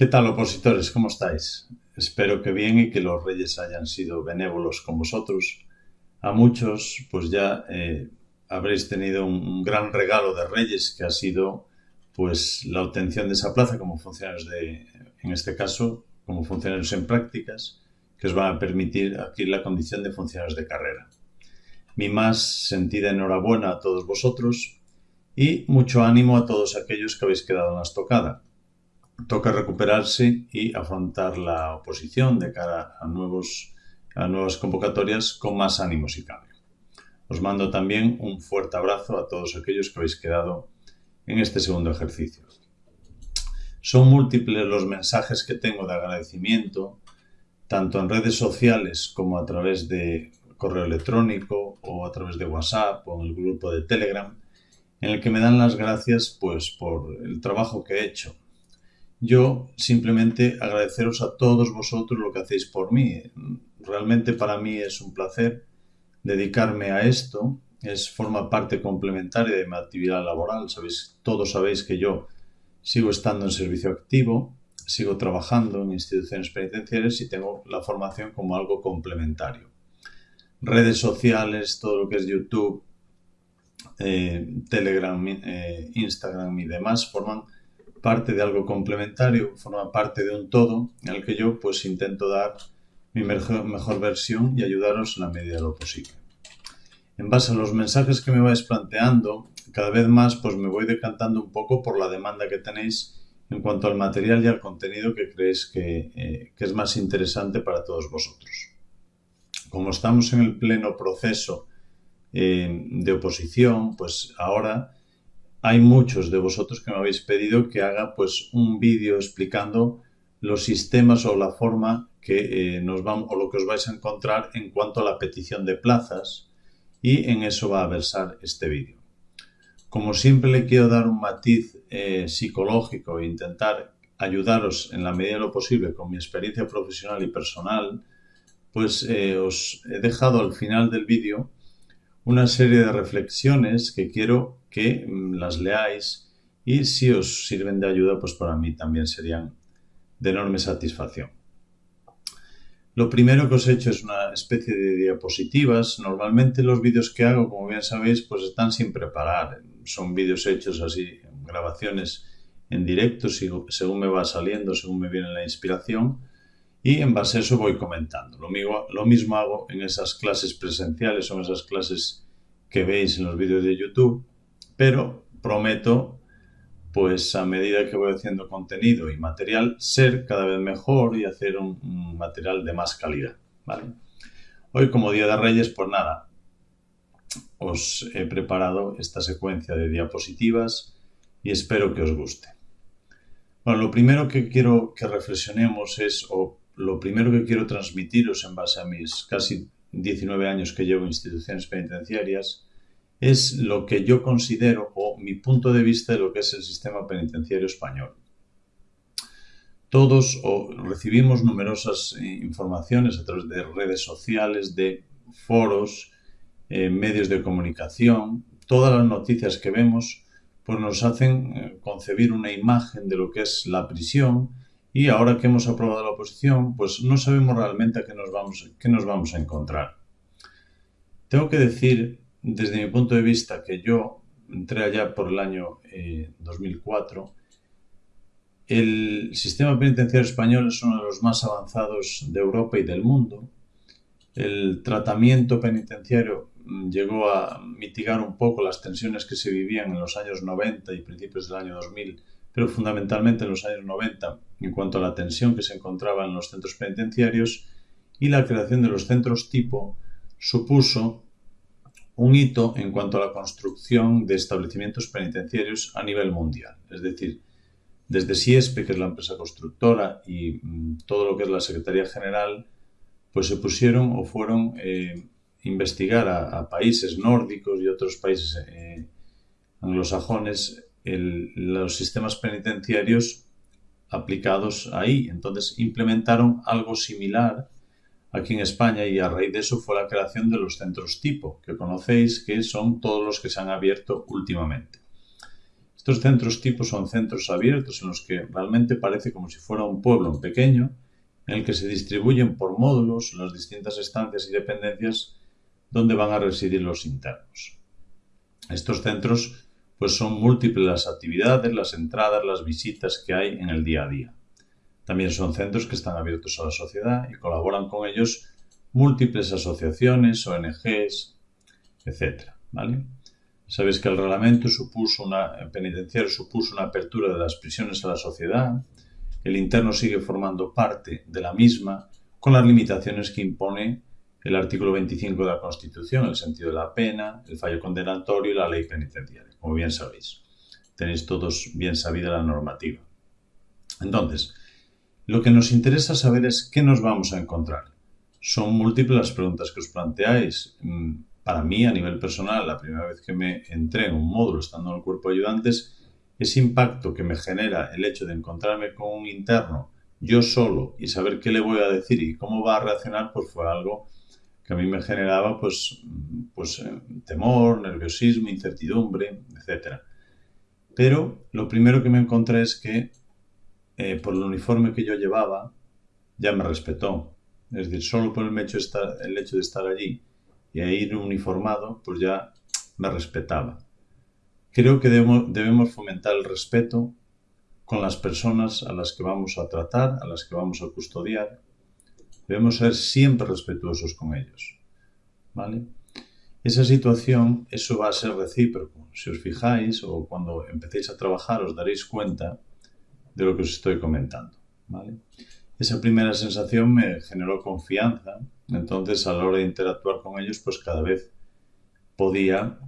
¿Qué tal opositores? ¿Cómo estáis? Espero que bien y que los reyes hayan sido benévolos con vosotros. A muchos pues ya eh, habréis tenido un, gran regalo de reyes que ha sido pues la obtención de esa plaza como funcionarios de, en este caso, como funcionarios en prácticas, que os van a permitir adquirir la condición de funcionarios de carrera. Mi más sentida enhorabuena a todos vosotros y mucho ánimo a todos aquellos que habéis quedado en la estocada. Toca recuperarse y afrontar la oposición de cara a, nuevos, a nuevas convocatorias con más ánimo si cabe. Os mando también un fuerte abrazo a todos aquellos que habéis quedado en este segundo ejercicio. Son múltiples los mensajes que tengo de agradecimiento, tanto en redes sociales como a través de correo electrónico o a través de WhatsApp o en el grupo de Telegram, en el que me dan las gracias pues por el trabajo que he hecho. Yo simplemente agradeceros a todos vosotros lo que hacéis por mí. Realmente para mí es un placer dedicarme a esto. Es forma parte complementaria de mi actividad laboral. Sabéis, todos sabéis que yo sigo estando en servicio activo, sigo trabajando en instituciones penitenciarias y tengo la formación como algo complementario. Redes sociales, todo lo que es YouTube, eh, Telegram, eh, Instagram y demás forman parte de algo complementario, forman parte de un todo en el que yo pues intento dar mi mejor, versión y ayudaros en la medida de lo posible. En base a los mensajes que me vais planteando, cada vez más pues me voy decantando un poco por la demanda que tenéis en cuanto al material y al contenido que creéis que, eh, es más interesante para todos vosotros. Como estamos en el pleno proceso eh, de oposición, pues ahora hay muchos de vosotros que me habéis pedido que haga pues un vídeo explicando los sistemas o la forma que eh, nos vamos o lo que os vais a encontrar en cuanto a la petición de plazas y en eso va a versar este vídeo. Como siempre le quiero dar un matiz eh, psicológico e intentar ayudaros en la medida de lo posible con mi experiencia profesional y personal, pues os he dejado al final del vídeo una serie de reflexiones que quiero que mm, las leáis y si os sirven de ayuda, pues para mí también serían de enorme satisfacción. Lo primero que os he hecho es una especie de diapositivas. Normalmente los vídeos que hago, como bien sabéis, pues están sin preparar. Son vídeos hechos así, grabaciones en directo, según me va saliendo, según me viene la inspiración y en base a eso voy comentando. Lo mismo, lo mismo hago en esas clases presenciales o en esas clases que veis en los vídeos de YouTube, pero prometo, pues a medida que voy haciendo contenido y material, ser cada vez mejor y hacer un, material de más calidad. Hoy como Día de Reyes, pues nada, os he preparado esta secuencia de diapositivas y espero que os guste. Bueno, lo primero que quiero que reflexionemos es, o lo primero que quiero transmitiros en base a mis casi 19 años que llevo en instituciones penitenciarias es lo que yo considero o mi punto de vista de lo que es el sistema penitenciario español. Todos recibimos numerosas eh, informaciones a través de redes sociales, de foros, eh, medios de comunicación. Todas las noticias que vemos pues nos hacen eh, concebir una imagen de lo que es la prisión, y ahora que hemos aprobado la oposición, pues no sabemos realmente a qué nos vamos, qué nos vamos a encontrar. Tengo que decir, desde mi punto de vista, que yo entré allá por el año 2004, eh, el sistema penitenciario español es uno de los más avanzados de Europa y del mundo. El tratamiento penitenciario mm, llegó a mitigar un poco las tensiones que se vivían en los años 90 y principios del año 2000 pero fundamentalmente en los años 90 en cuanto a la tensión que se encontraba en los centros penitenciarios y la creación de los centros tipo supuso un hito en cuanto a la construcción de establecimientos penitenciarios a nivel mundial. Es decir, desde SIESPE, que es la empresa constructora, y mm, todo lo que es la Secretaría General, pues se pusieron o fueron eh, investigar a, países nórdicos y otros países eh, anglosajones los sistemas penitenciarios aplicados ahí. Entonces implementaron algo similar aquí en España y a raíz de eso fue la creación de los centros tipo, que conocéis que son todos los que se han abierto últimamente. Estos centros tipos son centros abiertos en los que realmente parece como si fuera un pueblo pequeño en el que se distribuyen por módulos las distintas estancias y dependencias donde van a residir los internos. Estos centros pues son múltiples las actividades, las entradas, las visitas que hay en el día a día. También son centros que están abiertos a la sociedad y colaboran con ellos múltiples asociaciones, ONGs, etc. ¿vale? Sabéis que el reglamento supuso una, penitenciario supuso una apertura de las prisiones a la sociedad. El interno sigue formando parte de la misma con las limitaciones que impone el artículo 25 de la Constitución, el sentido de la pena, el fallo condenatorio y la ley penitenciaria, como bien sabéis. Tenéis todos bien sabida la normativa. Entonces, lo que nos interesa saber es qué nos vamos a encontrar. Son múltiples las preguntas que os planteáis. Mm, para mí, a nivel personal, la primera vez que me entré en un módulo estando en el cuerpo de ayudantes, ese impacto que me genera el hecho de encontrarme con un interno yo solo y saber qué le voy a decir y cómo va a reaccionar, pues fue algo que a mí me generaba pues, pues eh, temor, nerviosismo, incertidumbre, etc. Pero lo primero que me encontré es que eh, por el uniforme que yo llevaba ya me respetó. Es decir, solo por el hecho, de estar, allí y ir uniformado, pues ya me respetaba. Creo que debemos, debemos fomentar el respeto con las personas a las que vamos a tratar, a las que vamos a custodiar, Debemos ser siempre respetuosos con ellos. ¿Vale? Esa situación, eso va a ser recíproco. Si os fijáis o cuando empecéis a trabajar os daréis cuenta de lo que os estoy comentando. ¿vale? Esa primera sensación me generó confianza, entonces a la hora de interactuar con ellos, pues cada vez podía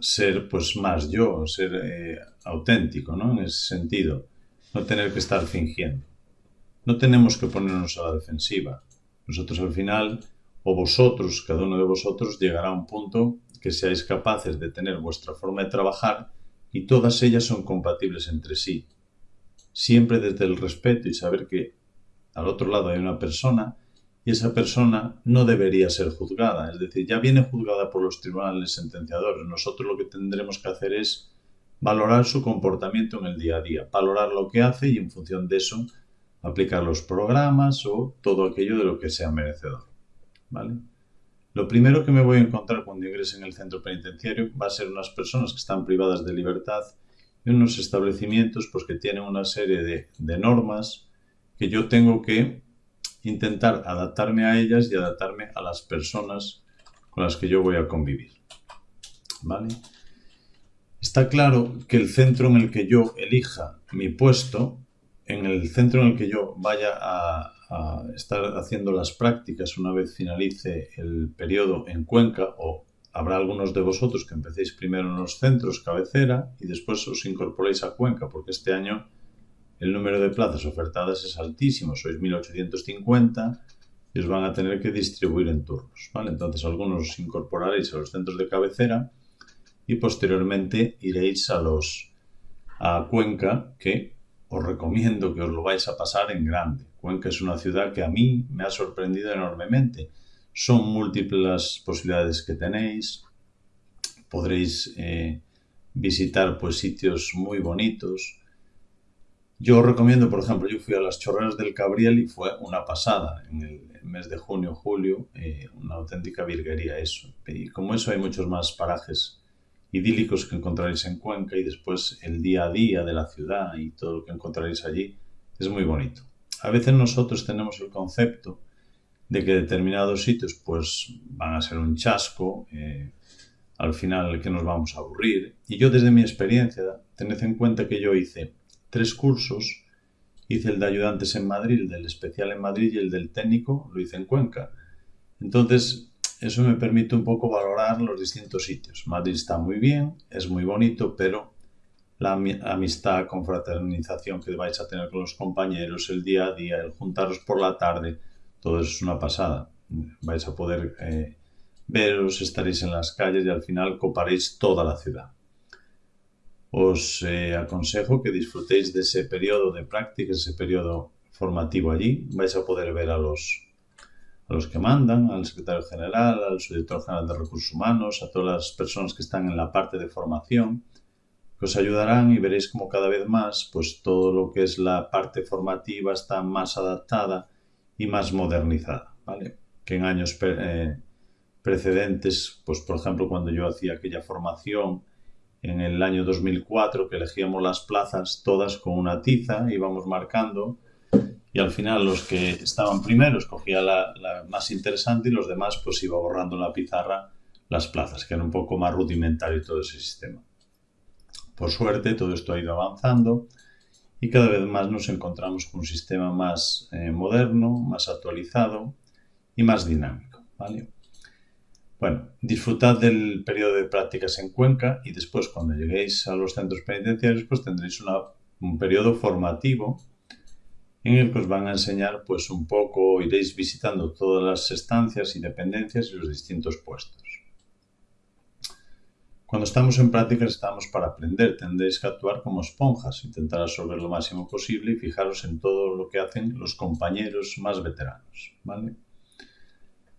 ser pues más yo, ser eh, auténtico, ¿no? En ese sentido, no tener que estar fingiendo. No tenemos que ponernos a la defensiva. Nosotros al final, o vosotros, cada uno de vosotros, llegará a un punto que seáis capaces de tener vuestra forma de trabajar y todas ellas son compatibles entre sí. Siempre desde el respeto y saber que al otro lado hay una persona y esa persona no debería ser juzgada. Es decir, ya viene juzgada por los tribunales sentenciadores. Nosotros lo que tendremos que hacer es valorar su comportamiento en el día a día, valorar lo que hace y en función de eso aplicar los programas o todo aquello de lo que sea merecedor. ¿vale? Lo primero que me voy a encontrar cuando ingrese en el centro penitenciario va a ser unas personas que están privadas de libertad y unos establecimientos pues, que tienen una serie de, normas que yo tengo que intentar adaptarme a ellas y adaptarme a las personas con las que yo voy a convivir. ¿Vale? Está claro que el centro en el que yo elija mi puesto en el centro en el que yo vaya a, estar haciendo las prácticas una vez finalice el periodo en Cuenca o habrá algunos de vosotros que empecéis primero en los centros cabecera y después os incorporéis a Cuenca porque este año el número de plazas ofertadas es altísimo, sois 1850 y os van a tener que distribuir en turnos, ¿vale? Entonces algunos os incorporaréis a los centros de cabecera y posteriormente iréis a los a Cuenca que os recomiendo que os lo vais a pasar en grande. Cuenca es una ciudad que a mí me ha sorprendido enormemente. Son múltiples posibilidades que tenéis. Podréis eh, visitar pues sitios muy bonitos. Yo os recomiendo, por ejemplo, yo fui a las chorreras del Cabriel y fue una pasada en el mes de junio, julio, eh, una auténtica virguería eso. Y como eso hay muchos más parajes idílicos que encontraréis en Cuenca y después el día a día de la ciudad y todo lo que encontraréis allí es muy bonito. A veces nosotros tenemos el concepto de que determinados sitios pues van a ser un chasco, eh, al final que nos vamos a aburrir. Y yo desde mi experiencia, tened en cuenta que yo hice tres cursos, hice el de ayudantes en Madrid, el del especial en Madrid y el del técnico lo hice en Cuenca. Entonces, eso me permite un poco valorar los distintos sitios. Madrid está muy bien, es muy bonito, pero la amistad, confraternización que vais a tener con los compañeros, el día a día, el juntaros por la tarde, todo eso es una pasada. Vais a poder eh, veros, estaréis en las calles y al final coparéis toda la ciudad. Os eh, aconsejo que disfrutéis de ese periodo de práctica, ese periodo formativo allí. Vais a poder ver a los a los que mandan, al secretario general, al subdirector general de recursos humanos, a todas las personas que están en la parte de formación. que os ayudarán y veréis como cada vez más pues todo lo que es la parte formativa está más adaptada y más modernizada, ¿vale? Que en años eh, precedentes, pues por ejemplo cuando yo hacía aquella formación en el año 2004 que elegíamos las plazas todas con una tiza, íbamos marcando y al final los que estaban primeros cogía la, más interesante y los demás pues iba borrando en la pizarra las plazas, que era un poco más rudimentario todo ese sistema. Por suerte todo esto ha ido avanzando y cada vez más nos encontramos con un sistema más eh, moderno, más actualizado y más dinámico. ¿vale? Bueno, disfrutad del periodo de prácticas en Cuenca y después cuando lleguéis a los centros penitenciarios pues tendréis un periodo formativo en el que os van a enseñar pues un poco, iréis visitando todas las estancias y dependencias y los distintos puestos. Cuando estamos en prácticas estamos para aprender, tendréis que actuar como esponjas, intentar absorber lo máximo posible y fijaros en todo lo que hacen los compañeros más veteranos. ¿vale?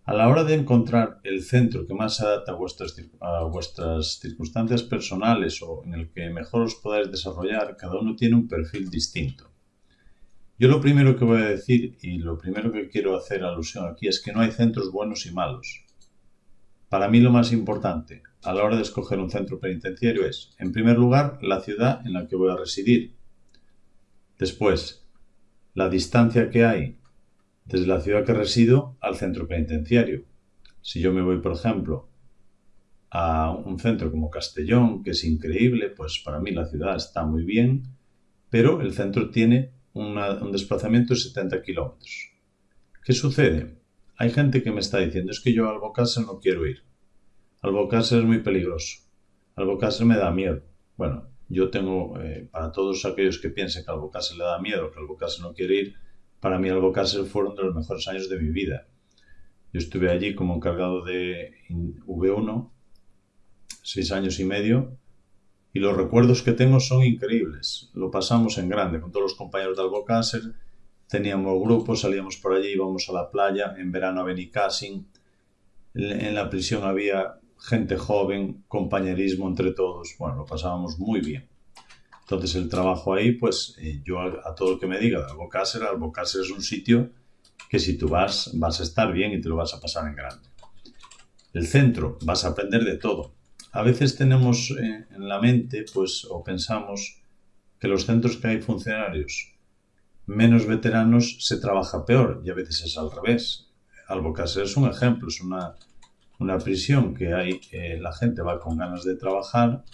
A la hora de encontrar el centro que más se adapta a vuestras, a vuestras circunstancias personales o en el que mejor os podáis desarrollar, cada uno tiene un perfil distinto. Yo lo primero que voy a decir y lo primero que quiero hacer alusión aquí es que no hay centros buenos y malos. Para mí lo más importante a la hora de escoger un centro penitenciario es, en primer lugar, la ciudad en la que voy a residir. Después, la distancia que hay desde la ciudad que resido al centro penitenciario. Si yo me voy, por ejemplo, a un centro como Castellón, que es increíble, pues para mí la ciudad está muy bien, pero el centro tiene un desplazamiento de 70 kilómetros. ¿Qué sucede? Hay gente que me está diciendo, es que yo a Albocácer no quiero ir. Albocácer es muy peligroso. Albocácer me da miedo. Bueno, yo tengo, eh, para todos aquellos que piensen que Albocácer le da miedo, que Albocácer no quiere ir, para mí Albocácer fueron de los mejores años de mi vida. Yo estuve allí como encargado de V1, seis años y medio, y los recuerdos que tengo son increíbles. Lo pasamos en grande con todos los compañeros de Albocácer. Teníamos grupos, salíamos por allí, íbamos a la playa, en verano a Benicassin. En la prisión había gente joven, compañerismo entre todos. Bueno, lo pasábamos muy bien. Entonces el trabajo ahí, pues eh, yo a, todo lo que me diga de Albocácer, Albocácer es un sitio que si tú vas, vas a estar bien y te lo vas a pasar en grande. El centro, vas a aprender de todo a veces tenemos eh, en la mente, pues, o pensamos que los centros que hay funcionarios menos veteranos se trabaja peor y a veces es al revés. Albocácer es un ejemplo, es una, prisión que hay, la gente va con ganas de trabajar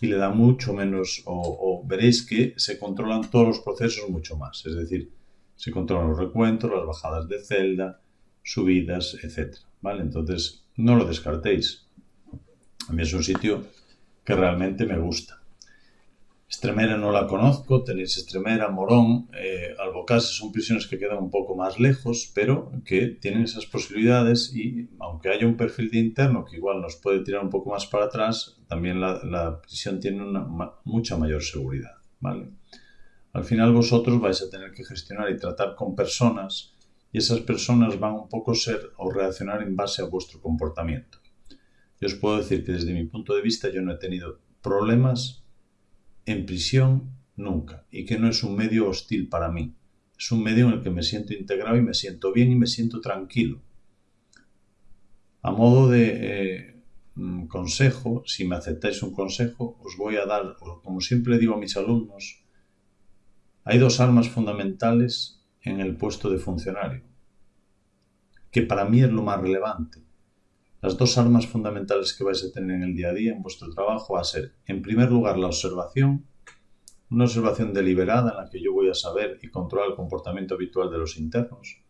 y le da mucho menos, o, o, veréis que se controlan todos los procesos mucho más, es decir, se controlan los recuentos, las bajadas de celda, subidas, etc. ¿Vale? Entonces, no lo descartéis. A mí es un sitio que realmente me gusta. Estremera no la conozco, tenéis Estremera, Morón, eh, son prisiones que quedan un poco más lejos, pero que tienen esas posibilidades y aunque haya un perfil de interno que igual nos puede tirar un poco más para atrás, también la, prisión tiene una mucha mayor seguridad. ¿vale? Al final vosotros vais a tener que gestionar y tratar con personas y esas personas van un poco ser o reaccionar en base a vuestro comportamiento. Yo os puedo decir que desde mi punto de vista yo no he tenido problemas en prisión nunca y que no es un medio hostil para mí. Es un medio en el que me siento integrado y me siento bien y me siento tranquilo. A modo de eh, mm, consejo, si me aceptáis un consejo, os voy a dar, como siempre digo a mis alumnos, hay dos armas fundamentales en el puesto de funcionario, que para mí es lo más relevante. Las dos armas fundamentales que vais a tener en el día a día en vuestro trabajo va a ser, en primer lugar, la observación, una observación deliberada en la que yo voy a saber y controlar el comportamiento habitual de los internos.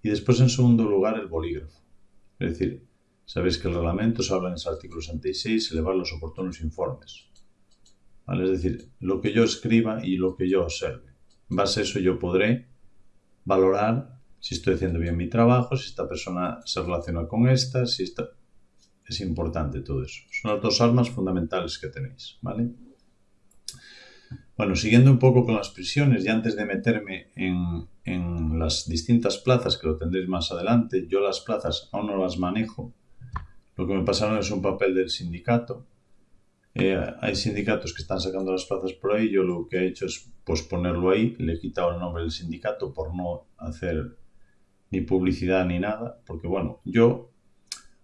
Y después, en segundo lugar, el bolígrafo. Es decir, sabéis que el reglamento se habla en ese artículo 66, elevar los oportunos informes. Es decir, lo que yo escriba y lo que yo observe. En base a eso yo podré valorar si estoy haciendo bien mi trabajo, si esta persona se relaciona con esta, si esta... Es importante todo eso. Son las dos armas fundamentales que tenéis, ¿vale? Bueno, siguiendo un poco con las prisiones y antes de meterme en, en las distintas plazas, que lo tendréis más adelante, yo las plazas aún no las manejo. Lo que me pasaron es un papel del sindicato Eh, hay sindicatos que están sacando las plazas por ahí, yo lo que he hecho es posponerlo ahí, le he quitado el nombre del sindicato por no hacer ni publicidad ni nada, porque bueno, yo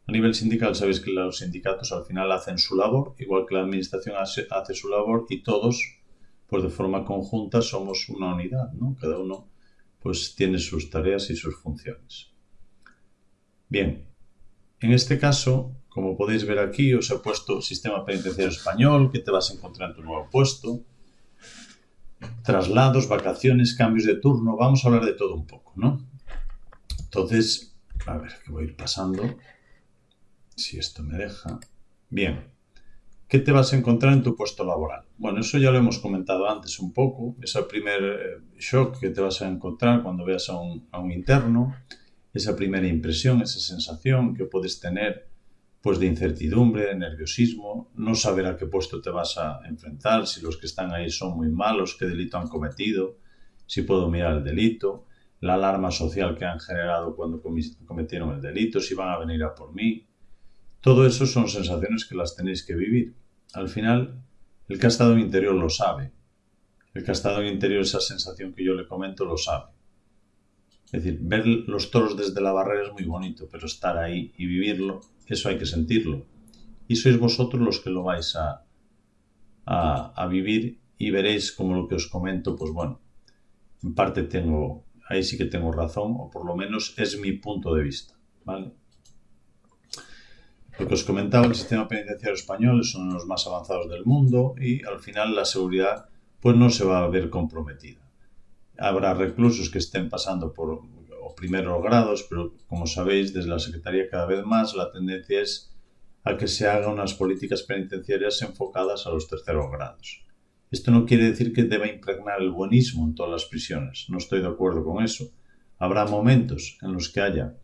a nivel sindical sabéis que los sindicatos al final hacen su labor, igual que la administración hace, su labor y todos, pues de forma conjunta somos una unidad, ¿no? Cada uno pues tiene sus tareas y sus funciones. Bien, en este caso, como podéis ver aquí, os he puesto Sistema Penitenciario Español, que te vas a encontrar en tu nuevo puesto, traslados, vacaciones, cambios de turno, vamos a hablar de todo un poco, ¿no? Entonces, a ver, que voy a ir pasando, si esto me deja. Bien, ¿qué te vas a encontrar en tu puesto laboral? Bueno, eso ya lo hemos comentado antes un poco, ese primer eh, shock que te vas a encontrar cuando veas a un, a un interno, esa primera impresión, esa sensación que puedes tener pues de incertidumbre, de nerviosismo, no saber a qué puesto te vas a enfrentar, si los que están ahí son muy malos, qué delito han cometido, si puedo mirar el delito, la alarma social que han generado cuando cometieron el delito, si van a venir a por mí. Todo eso son sensaciones que las tenéis que vivir. Al final, el que ha estado en interior lo sabe. El que ha estado en interior, esa sensación que yo le comento, lo sabe. Es decir, ver los toros desde la barrera es muy bonito, pero estar ahí y vivirlo, eso hay que sentirlo. Y sois vosotros los que lo vais a, a, vivir y veréis como lo que os comento, pues bueno, en parte tengo, ahí sí que tengo razón, o por lo menos es mi punto de vista, ¿vale? Lo que os comentaba, el sistema penitenciario español es uno de los más avanzados del mundo y al final la seguridad pues no se va a ver comprometida habrá reclusos que estén pasando por primeros grados, pero como sabéis, desde la Secretaría cada vez más la tendencia es a que se hagan unas políticas penitenciarias enfocadas a los terceros grados. Esto no quiere decir que deba impregnar el buenismo en todas las prisiones, no estoy de acuerdo con eso. Habrá momentos en los que haya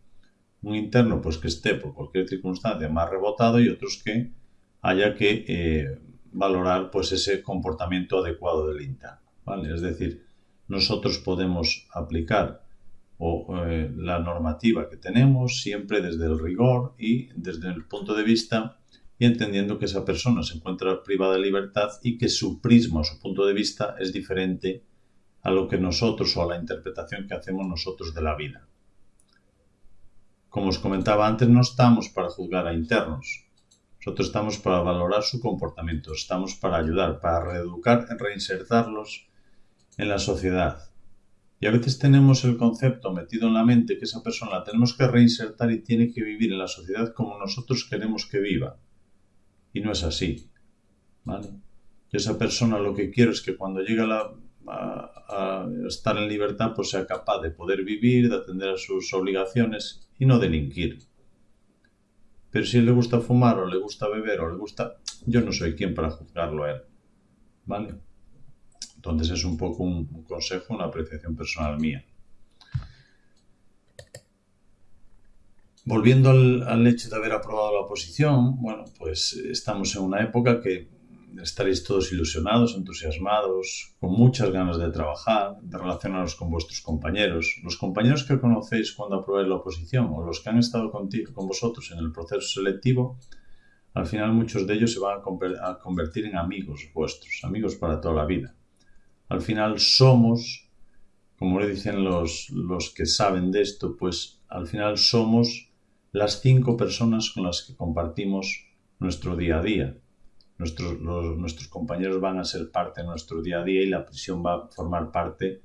un interno pues que esté por cualquier circunstancia más rebotado y otros que haya que eh, valorar pues ese comportamiento adecuado del interno. ¿vale? Es decir, nosotros podemos aplicar eh, la normativa que tenemos siempre desde el rigor y desde el punto de vista y entendiendo que esa persona se encuentra privada de libertad y que su prisma su punto de vista es diferente a lo que nosotros o a la interpretación que hacemos nosotros de la vida. Como os comentaba antes, no estamos para juzgar a internos. Nosotros estamos para valorar su comportamiento, estamos para ayudar, para reeducar, reinsertarlos en la sociedad. Y a veces tenemos el concepto metido en la mente que esa persona la tenemos que reinsertar y tiene que vivir en la sociedad como nosotros queremos que viva. Y no es así. ¿vale? esa persona lo que quiero es que cuando llegue a, estar en libertad pues sea capaz de poder vivir, de atender a sus obligaciones y no delinquir. Pero si le gusta fumar o le gusta beber o le gusta... Yo no soy quien para juzgarlo a él. ¿Vale? Entonces es un poco un, consejo, una apreciación personal mía. Volviendo al, hecho de haber aprobado la oposición, bueno, pues estamos en una época que estaréis todos ilusionados, entusiasmados, con muchas ganas de trabajar, de relacionaros con vuestros compañeros. Los compañeros que conocéis cuando aprobáis la oposición o los que han estado contigo, con vosotros en el proceso selectivo, al final muchos de ellos se van a convertir en amigos vuestros, amigos para toda la vida al final somos, como le dicen los, los que saben de esto, pues al final somos las cinco personas con las que compartimos nuestro día a día. Nuestros, nuestros compañeros van a ser parte de nuestro día a día y la prisión va a formar parte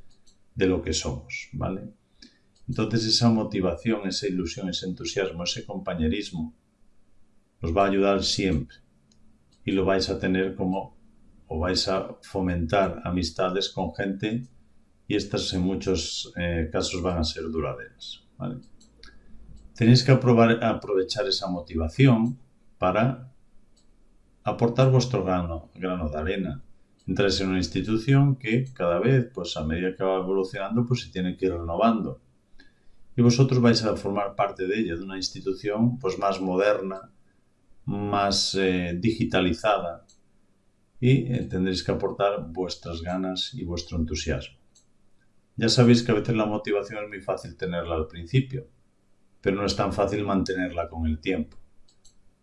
de lo que somos, ¿vale? Entonces esa motivación, esa ilusión, ese entusiasmo, ese compañerismo os va a ayudar siempre y lo vais a tener como o vais a fomentar amistades con gente y estas en muchos eh, casos van a ser duraderas. Tenéis que aprovechar esa motivación para aportar vuestro grano, grano de arena. Entráis en una institución que cada vez, pues a medida que va evolucionando, pues se tiene que ir renovando. Y vosotros vais a formar parte de ella, de una institución pues más moderna, más eh, digitalizada, y eh, tendréis que aportar vuestras ganas y vuestro entusiasmo. Ya sabéis que a veces la motivación es muy fácil tenerla al principio, pero no es tan fácil mantenerla con el tiempo.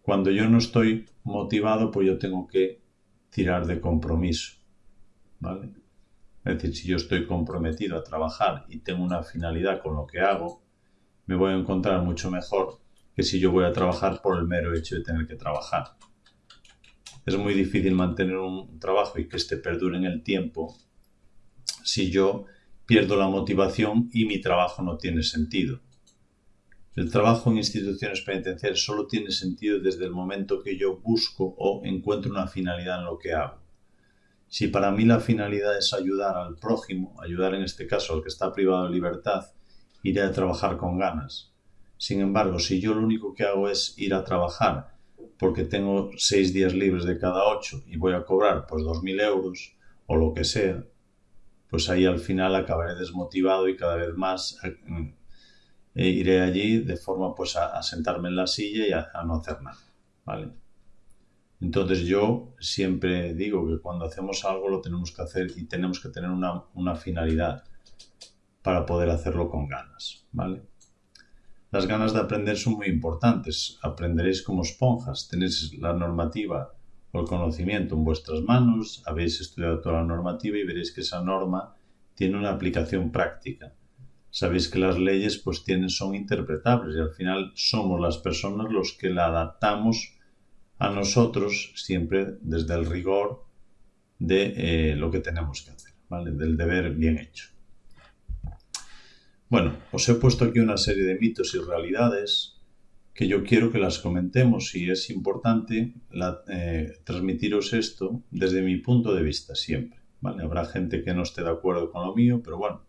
Cuando yo no estoy motivado, pues yo tengo que tirar de compromiso, ¿vale? Es decir, si yo estoy comprometido a trabajar y tengo una finalidad con lo que hago, me voy a encontrar mucho mejor que si yo voy a trabajar por el mero hecho de tener que trabajar. Es muy difícil mantener un trabajo y que este perdure en el tiempo si yo pierdo la motivación y mi trabajo no tiene sentido. El trabajo en instituciones penitenciarias solo tiene sentido desde el momento que yo busco o encuentro una finalidad en lo que hago. Si para mí la finalidad es ayudar al prójimo, ayudar en este caso al que está privado de libertad, iré a trabajar con ganas. Sin embargo, si yo lo único que hago es ir a trabajar porque tengo seis días libres de cada ocho y voy a cobrar pues dos mil euros o lo que sea, pues ahí al final acabaré desmotivado y cada vez más eh, iré allí de forma pues a, sentarme en la silla y a, no hacer nada, ¿vale? Entonces yo siempre digo que cuando hacemos algo lo tenemos que hacer y tenemos que tener una, una finalidad para poder hacerlo con ganas, ¿vale? Las ganas de aprender son muy importantes. Aprenderéis como esponjas. Tenéis la normativa o el conocimiento en vuestras manos, habéis estudiado toda la normativa y veréis que esa norma tiene una aplicación práctica. Sabéis que las leyes pues tienen, son interpretables y al final somos las personas los que la adaptamos a nosotros siempre desde el rigor de eh, lo que tenemos que hacer, ¿vale? del deber bien hecho. Bueno, os he puesto aquí una serie de mitos y realidades que yo quiero que las comentemos y es importante eh, transmitiros esto desde mi punto de vista siempre. ¿vale? Habrá gente que no esté de acuerdo con lo mío, pero bueno,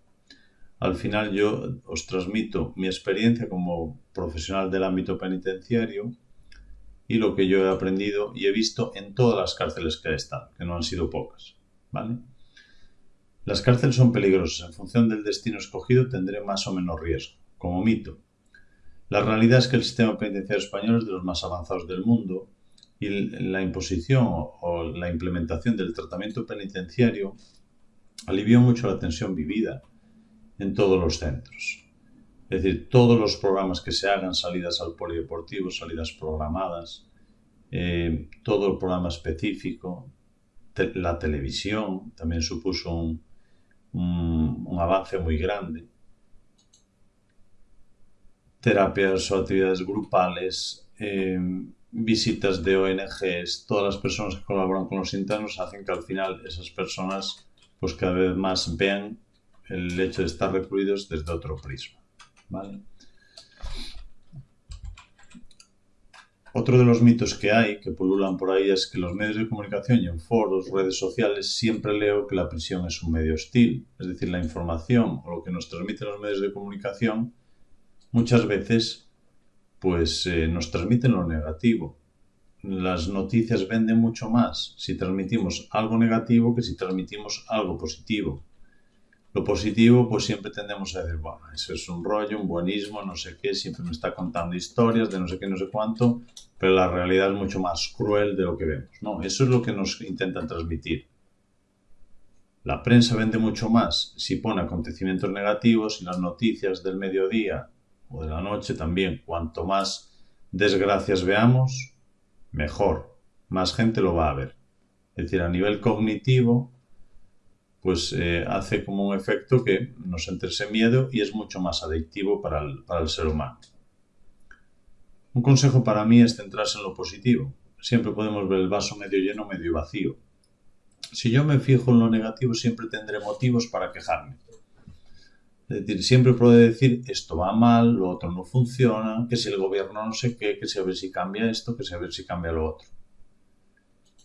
al final yo os transmito mi experiencia como profesional del ámbito penitenciario y lo que yo he aprendido y he visto en todas las cárceles que he estado, que no han sido pocas. ¿vale? Las cárceles son peligrosas. En función del destino escogido tendré más o menos riesgo. Como mito. La realidad es que el sistema penitenciario español es de los más avanzados del mundo y la imposición o la implementación del tratamiento penitenciario alivió mucho la tensión vivida en todos los centros. Es decir, todos los programas que se hagan, salidas al polideportivo, salidas programadas, eh, todo el programa específico, la televisión también supuso un, avance muy grande. Terapias o actividades grupales, eh, visitas de ONGs, todas las personas que colaboran con los internos hacen que al final esas personas pues cada vez más vean el hecho de estar recluidos desde otro prisma. Otro de los mitos que hay, que pululan por ahí, es que los medios de comunicación y en foros, redes sociales, siempre leo que la prisión es un medio hostil. Es decir, la información o lo que nos transmiten los medios de comunicación muchas veces pues eh, nos transmiten lo negativo. Las noticias venden mucho más si transmitimos algo negativo que si transmitimos algo positivo. Lo positivo, pues siempre tendemos a decir, bueno, eso es un rollo, un buenismo, no sé qué, siempre me está contando historias de no sé qué, no sé cuánto, pero la realidad es mucho más cruel de lo que vemos. No, eso es lo que nos intentan transmitir. La prensa vende mucho más si pone acontecimientos negativos y las noticias del mediodía o de la noche también. Cuanto más desgracias veamos, mejor. Más gente lo va a ver. Es decir, a nivel cognitivo, pues eh, hace como un efecto que nos entre ese miedo y es mucho más adictivo para el, ser humano. Un consejo para mí es centrarse en lo positivo. Siempre podemos ver el vaso medio lleno, medio vacío. Si yo me fijo en lo negativo, siempre tendré motivos para quejarme. Es decir, siempre puedo decir esto va mal, lo otro no funciona, que si el gobierno no sé qué, que si a ver si cambia esto, que si a ver si cambia lo otro.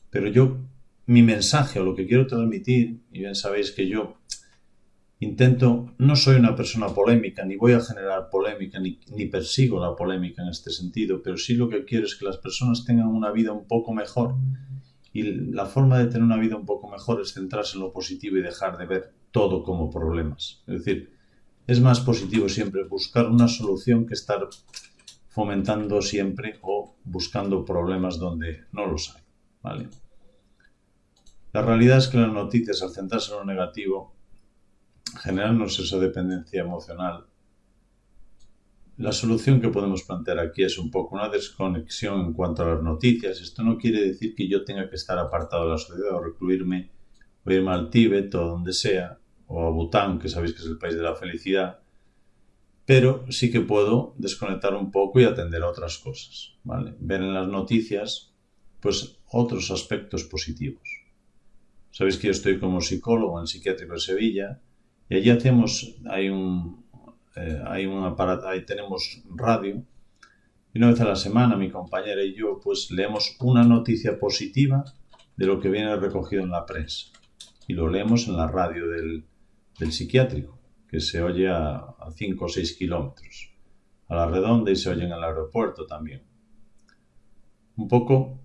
Pero yo mi mensaje o lo que quiero transmitir, y bien sabéis que yo intento, no soy una persona polémica, ni voy a generar polémica, ni, persigo la polémica en este sentido, pero sí lo que quiero es que las personas tengan una vida un poco mejor. Y la forma de tener una vida un poco mejor es centrarse en lo positivo y dejar de ver todo como problemas. Es decir, es más positivo siempre buscar una solución que estar fomentando siempre o buscando problemas donde no los hay. ¿Vale? La realidad es que las noticias, al centrarse en lo negativo, generarnos esa dependencia emocional, la solución que podemos plantear aquí es un poco una desconexión en cuanto a las noticias. Esto no quiere decir que yo tenga que estar apartado de la sociedad o recluirme o irme al Tíbet o donde sea, o a Bután, que sabéis que es el país de la felicidad, pero sí que puedo desconectar un poco y atender a otras cosas, ¿vale? Ver en las noticias, pues, otros aspectos positivos. Sabéis que yo estoy como psicólogo en Psiquiátrico de Sevilla y allí hacemos, hay un, eh, hay un aparato, ahí tenemos radio y una vez a la semana mi compañera y yo pues leemos una noticia positiva de lo que viene recogido en la prensa y lo leemos en la radio del, del psiquiátrico que se oye a 5 o 6 kilómetros a la redonda y se oye en el aeropuerto también. Un poco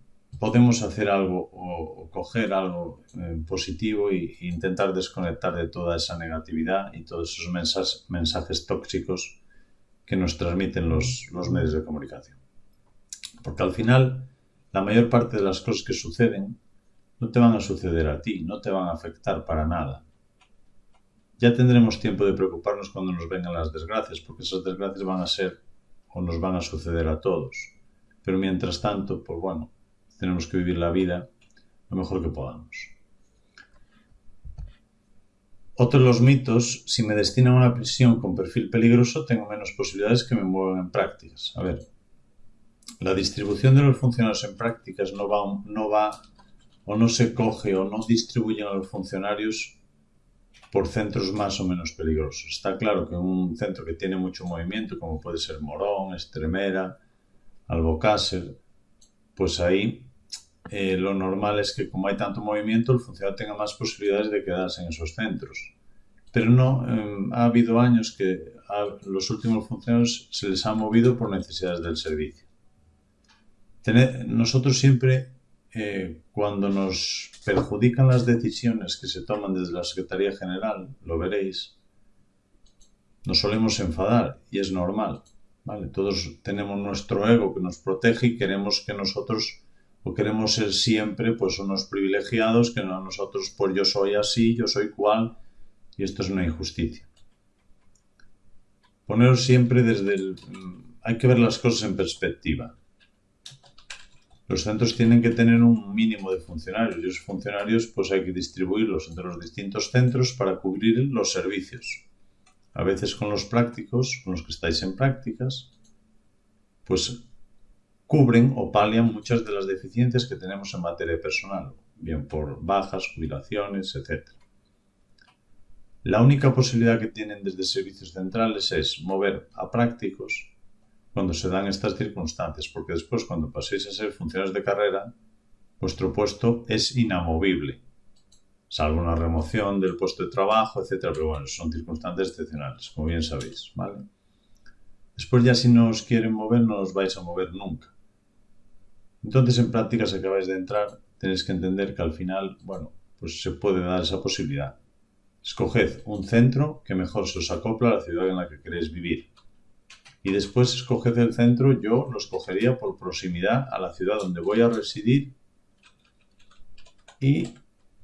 podemos hacer algo o, coger algo eh, positivo e, intentar desconectar de toda esa negatividad y todos esos mensajes, mensajes tóxicos que nos transmiten los, los medios de comunicación. Porque al final, la mayor parte de las cosas que suceden no te van a suceder a ti, no te van a afectar para nada. Ya tendremos tiempo de preocuparnos cuando nos vengan las desgracias, porque esas desgracias van a ser o nos van a suceder a todos. Pero mientras tanto, pues bueno, tenemos que vivir la vida lo mejor que podamos. Otro de los mitos, si me destinan a una prisión con perfil peligroso, tengo menos posibilidades que me muevan en prácticas. A ver, la distribución de los funcionarios en prácticas no va, no va o no se coge o no distribuyen a los funcionarios por centros más o menos peligrosos. Está claro que un centro que tiene mucho movimiento, como puede ser Morón, Estremera, Albocácer, pues ahí eh, lo normal es que como hay tanto movimiento, el funcionario tenga más posibilidades de quedarse en esos centros. Pero no, em, ha habido años que los últimos funcionarios se les ha movido por necesidades del servicio. nosotros siempre, eh, cuando nos perjudican las decisiones que se toman desde la Secretaría General, lo veréis, nos solemos enfadar y es normal. ¿Vale? Todos tenemos nuestro ego que nos protege y queremos que nosotros o queremos ser siempre pues unos privilegiados que no nosotros pues yo soy así, yo soy cual y esto es una injusticia. Poneros siempre desde el... Mm, hay que ver las cosas en perspectiva. Los centros tienen que tener un mínimo de funcionarios y esos funcionarios pues hay que distribuirlos entre los distintos centros para cubrir los servicios. A veces con los prácticos, con los que estáis en prácticas, pues cubren o palian muchas de las deficiencias que tenemos en materia personal, bien por bajas, jubilaciones, etc. La única posibilidad que tienen desde servicios centrales es mover a prácticos cuando se dan estas circunstancias, porque después cuando paséis a ser funcionarios de carrera, vuestro puesto es inamovible, salvo una remoción del puesto de trabajo, etc. Pero bueno, son circunstancias excepcionales, como bien sabéis, ¿vale? Después ya si no os quieren mover, no os vais a mover nunca. Entonces, en prácticas acabáis de entrar, tenéis que entender que al final, bueno, pues se puede dar esa posibilidad. Escoged un centro que mejor se os acopla a la ciudad en la que queréis vivir. Y después escoged el centro, yo lo escogería por proximidad a la ciudad donde voy a residir y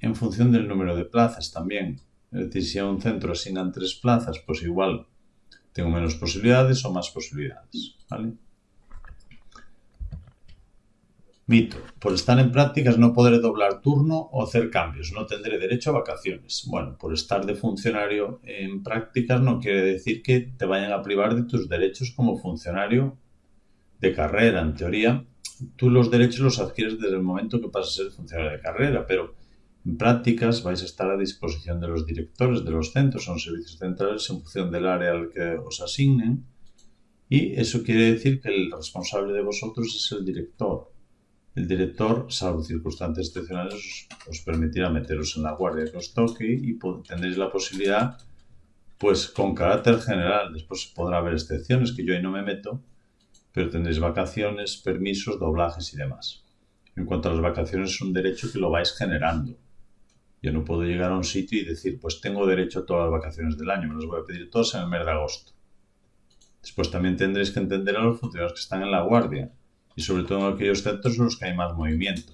en función del número de plazas también. Es decir, si a un centro asignan tres plazas, pues igual tengo menos posibilidades o más posibilidades. ¿vale? Mito. Por estar en prácticas no podré doblar turno o hacer cambios. No tendré derecho a vacaciones. Bueno, por estar de funcionario en prácticas no quiere decir que te vayan a privar de tus derechos como funcionario de carrera. En teoría, tú los derechos los adquieres desde el momento que pasas a ser funcionario de carrera, pero en prácticas vais a estar a disposición de los directores de los centros, son servicios centrales en función del área al que os asignen. Y eso quiere decir que el responsable de vosotros es el director el director, salvo circunstancias excepcionales, os, permitirá meteros en la guardia que os toque y tendréis la posibilidad, pues con carácter general, después podrá haber excepciones que yo ahí no me meto, pero tendréis vacaciones, permisos, doblajes y demás. En cuanto a las vacaciones, es un derecho que lo vais generando. Yo no puedo llegar a un sitio y decir, pues tengo derecho a todas las vacaciones del año, me las voy a pedir todas en el mes de agosto. Después también tendréis que entender a los funcionarios que están en la guardia y sobre todo en aquellos centros en los que hay más movimiento.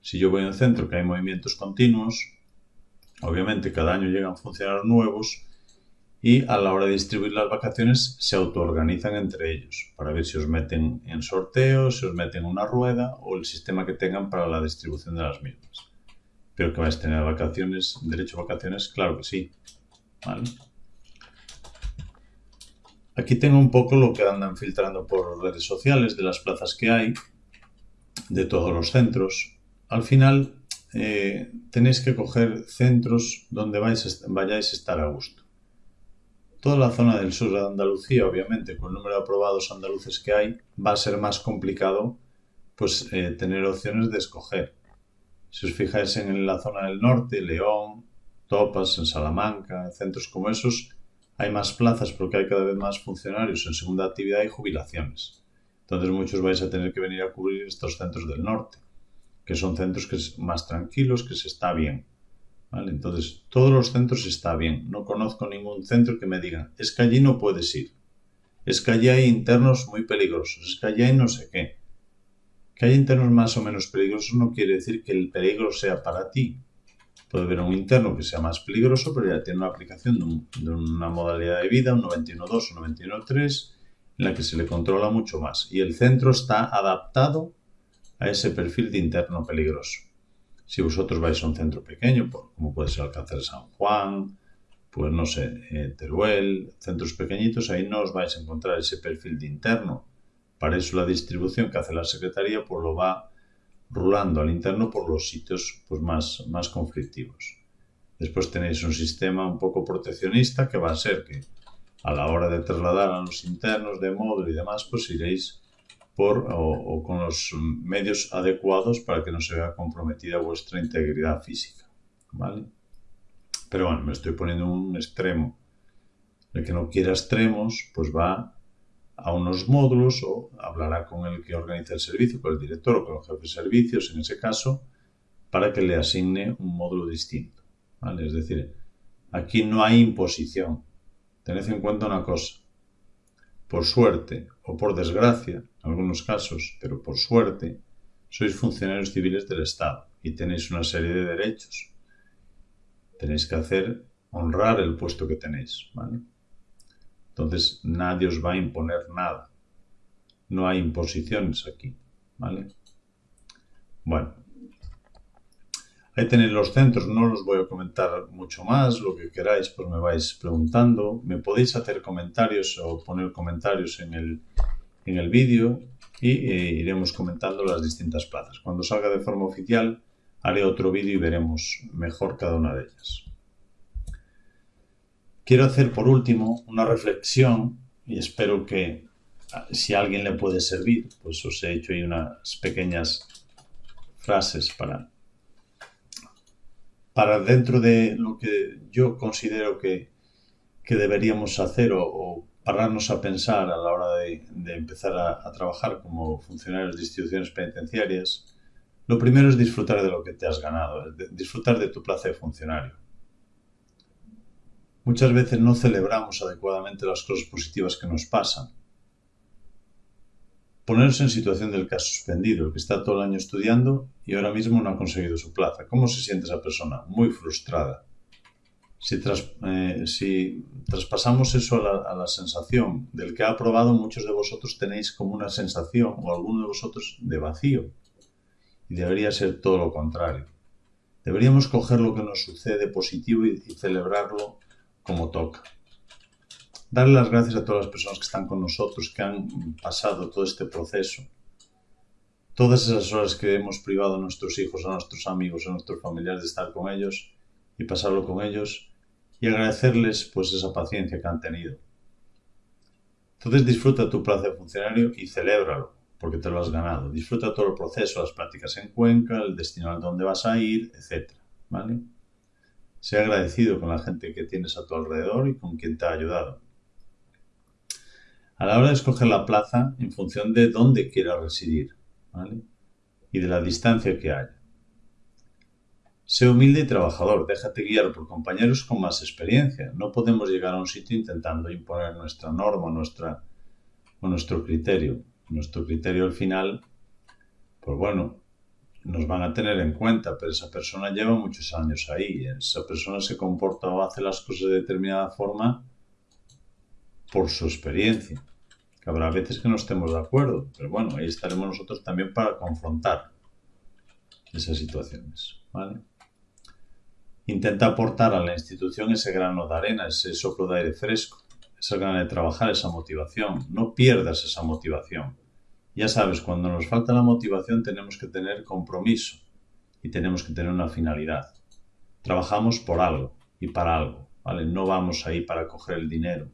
Si yo voy a un centro que hay movimientos continuos, obviamente cada año llegan funcionarios nuevos y a la hora de distribuir las vacaciones se autoorganizan entre ellos para ver si os meten en sorteo, si os meten una rueda o el sistema que tengan para la distribución de las mismas. Pero que vais a tener vacaciones, derecho a vacaciones, claro que sí. Aquí tengo un poco lo que andan filtrando por redes sociales de las plazas que hay, de todos los centros. Al final eh, tenéis que coger centros donde vais, vayáis a estar a gusto. Toda la zona del sur de Andalucía, obviamente, con el número de aprobados andaluces que hay, va a ser más complicado pues eh, tener opciones de escoger. Si os fijáis en la zona del norte, León, Topas, en Salamanca, en centros como esos, hay más plazas porque hay cada vez más funcionarios en segunda actividad y jubilaciones. Entonces muchos vais a tener que venir a cubrir estos centros del norte, que son centros que es más tranquilos, que se está bien. Entonces, todos los centros está bien. No conozco ningún centro que me diga, es que allí no puedes ir. Es que allí hay internos muy peligrosos. Es que allí hay no sé qué. Que hay internos más o menos peligrosos no quiere decir que el peligro sea para ti. Puede haber un interno que sea más peligroso, pero ya tiene una aplicación de, una modalidad de vida, un 91.2 o 91.3, en la que se le controla mucho más. Y el centro está adaptado a ese perfil de interno peligroso. Si vosotros vais a un centro pequeño, como puede ser Alcácer de San Juan, pues no sé, eh, Teruel, centros pequeñitos, ahí no os vais a encontrar ese perfil de interno. Para eso la distribución que hace la Secretaría pues lo va rulando al interno por los sitios pues, más, más conflictivos. Después tenéis un sistema un poco proteccionista que va a ser que a la hora de trasladar a los internos de módulo y demás, pues iréis por o, con los medios adecuados para que no se vea comprometida vuestra integridad física. ¿Vale? Pero bueno, me estoy poniendo un extremo. El que no quiera extremos, pues va a unos módulos o hablará con el que organiza el servicio, con el director o con el jefe de servicios, en ese caso, para que le asigne un módulo distinto. ¿vale? Es decir, aquí no hay imposición. Tened en cuenta una cosa por suerte o por desgracia, en algunos casos, pero por suerte, sois funcionarios civiles del Estado y tenéis una serie de derechos. Tenéis que hacer, honrar el puesto que tenéis. Entonces nadie os va a imponer nada. No hay imposiciones aquí, ¿vale? Bueno, Ahí tenéis los centros, no los voy a comentar mucho más, lo que queráis pues me vais preguntando. Me podéis hacer comentarios o poner comentarios en el, en el vídeo y eh, iremos comentando las distintas plazas. Cuando salga de forma oficial haré otro vídeo y veremos mejor cada una de ellas. Quiero hacer por último una reflexión y espero que ah, si a alguien le puede servir, pues os he hecho ahí unas pequeñas frases para para dentro de lo que yo considero que, deberíamos hacer o, pararnos a pensar a la hora de, empezar a, trabajar como funcionarios de instituciones penitenciarias, lo primero es disfrutar de lo que te has ganado, disfrutar de tu plaza de funcionario. Muchas veces no celebramos adecuadamente las cosas positivas que nos pasan Ponerse en situación del ha suspendido, el que está todo el año estudiando y ahora mismo no ha conseguido su plaza. ¿Cómo se siente esa persona? Muy frustrada. Si, eh, traspasamos eso a la, sensación del que ha aprobado, muchos de vosotros tenéis como una sensación, o alguno de vosotros, de vacío. Y debería ser todo lo contrario. Deberíamos coger lo que nos sucede positivo y celebrarlo como toca darle las gracias a todas las personas que están con nosotros, que han pasado todo este proceso. Todas esas horas que hemos privado a nuestros hijos, a nuestros amigos, a nuestros familiares de estar con ellos y pasarlo con ellos y agradecerles pues esa paciencia que han tenido. Entonces disfruta tu plaza de funcionario y celébralo, porque te lo has ganado. Disfruta todo el proceso, las prácticas en Cuenca, el destino al donde vas a ir, etc. ¿Vale? Sea agradecido con la gente que tienes a tu alrededor y con quien te ha ayudado a la hora de escoger la plaza en función de dónde quiera residir y de la distancia que haya. Sé humilde y trabajador, déjate guiar por compañeros con más experiencia. No podemos llegar a un sitio intentando imponer nuestra norma nuestra, o nuestro criterio. Nuestro criterio al final, pues bueno, nos van a tener en cuenta, pero esa persona lleva muchos años ahí. Esa persona se comporta o hace las cosas de determinada forma por su experiencia. Que habrá veces que no estemos de acuerdo, pero bueno, ahí estaremos nosotros también para confrontar esas situaciones. Intenta aportar a la institución ese grano de arena, ese soplo de aire fresco, esa gana de trabajar, esa motivación. No pierdas esa motivación. Ya sabes, cuando nos falta la motivación tenemos que tener compromiso y tenemos que tener una finalidad. Trabajamos por algo y para algo, ¿vale? No vamos ahí para coger el dinero,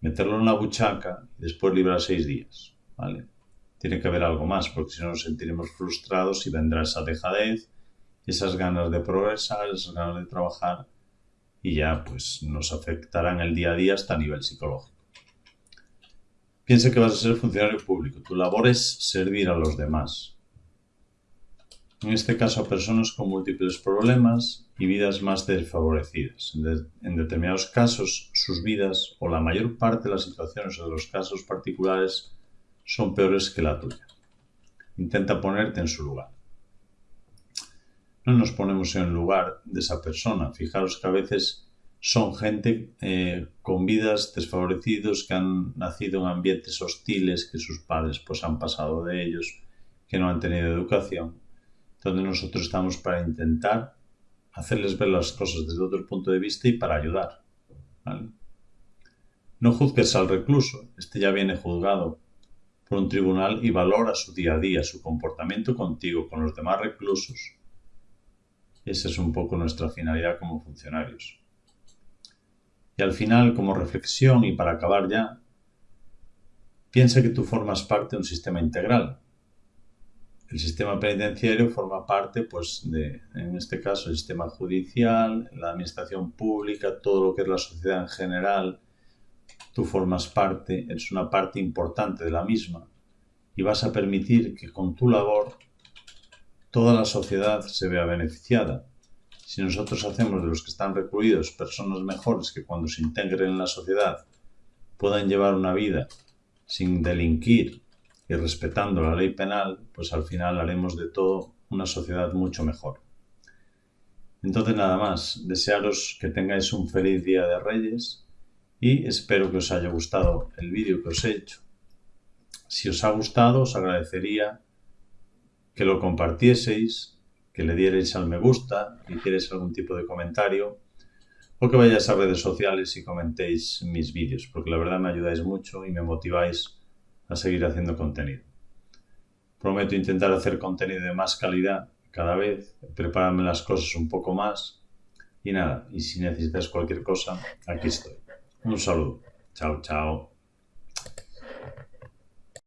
meterlo en la buchaca y después librar seis días, ¿vale? Tiene que haber algo más, porque si no nos sentiremos frustrados y vendrá esa dejadez, esas ganas de progresar, esas ganas de trabajar y ya pues nos afectarán el día a día hasta a nivel psicológico. Piensa que vas a ser funcionario público. Tu labor es servir a los demás. En este caso a personas con múltiples problemas y vidas más desfavorecidas. En, determinados casos, sus vidas o la mayor parte de las situaciones o de los casos particulares son peores que la tuya. Intenta ponerte en su lugar. No nos ponemos en el lugar de esa persona. Fijaros que a veces son gente eh, con vidas desfavorecidos que han nacido en ambientes hostiles, que sus padres pues han pasado de ellos, que no han tenido educación, donde nosotros estamos para intentar hacerles ver las cosas desde otro punto de vista y para ayudar. No juzgues al recluso, este ya viene juzgado por un tribunal y valora su día a día, su comportamiento contigo, con los demás reclusos. Esa es un poco nuestra finalidad como funcionarios. Y al final, como reflexión y para acabar ya, piensa que tú formas parte de un sistema integral. El sistema penitenciario forma parte, pues, de, en este caso, el sistema judicial, la administración pública, todo lo que es la sociedad en general. Tú formas parte, eres una parte importante de la misma y vas a permitir que con tu labor toda la sociedad se vea beneficiada si nosotros hacemos de los que están recluidos personas mejores que cuando se integren en la sociedad puedan llevar una vida sin delinquir y respetando la ley penal, pues al final haremos de todo una sociedad mucho mejor. Entonces nada más, desearos que tengáis un feliz día de Reyes y espero que os haya gustado el vídeo que os he hecho. Si os ha gustado, os agradecería que lo compartieseis que le dierais al me gusta, que hicierais algún tipo de comentario o que vayáis a redes sociales y comentéis mis vídeos, porque la verdad me ayudáis mucho y me motiváis a seguir haciendo contenido. Prometo intentar hacer contenido de más calidad cada vez, prepararme las cosas un poco más y nada, y si necesitas cualquier cosa, aquí estoy. Un saludo. Chao, chao.